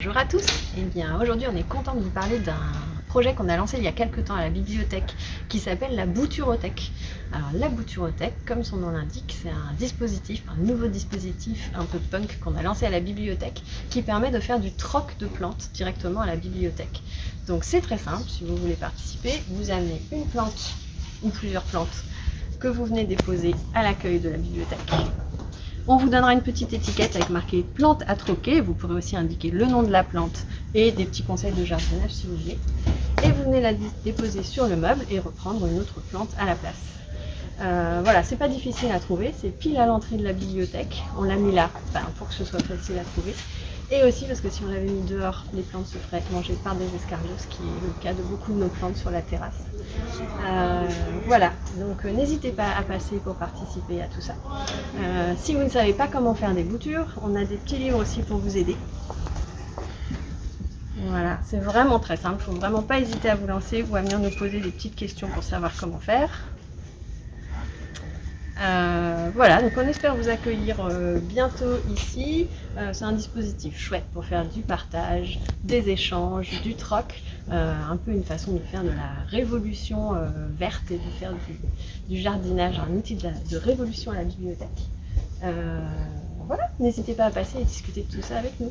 Bonjour à tous Eh bien aujourd'hui on est content de vous parler d'un projet qu'on a lancé il y a quelques temps à la bibliothèque qui s'appelle la Bouturothèque. Alors la Bouturothèque, comme son nom l'indique, c'est un dispositif, un nouveau dispositif un peu punk qu'on a lancé à la bibliothèque qui permet de faire du troc de plantes directement à la bibliothèque. Donc c'est très simple, si vous voulez participer, vous amenez une plante ou plusieurs plantes que vous venez déposer à l'accueil de la bibliothèque on vous donnera une petite étiquette avec marqué plante à troquer. Vous pourrez aussi indiquer le nom de la plante et des petits conseils de jardinage si vous voulez. Et vous venez la déposer sur le meuble et reprendre une autre plante à la place. Euh, voilà, c'est pas difficile à trouver, c'est pile à l'entrée de la bibliothèque. On l'a mis là pour que ce soit facile à trouver. Et aussi parce que si on l'avait mis dehors, les plantes se feraient manger par des escargots, ce qui est le cas de beaucoup de nos plantes sur la terrasse. Euh, voilà, donc euh, n'hésitez pas à passer pour participer à tout ça. Euh, si vous ne savez pas comment faire des boutures, on a des petits livres aussi pour vous aider. Voilà, c'est vraiment très simple, il ne faut vraiment pas hésiter à vous lancer ou à venir nous poser des petites questions pour savoir comment faire. Euh, voilà, donc on espère vous accueillir euh, bientôt ici. Euh, c'est un dispositif chouette pour faire du partage, des échanges, du troc, un peu une façon de faire de la révolution verte et de faire du, jardinage, un outil de, de, révolution à la bibliothèque. voilà, n'hésitez pas à passer et discuter de tout ça avec nous.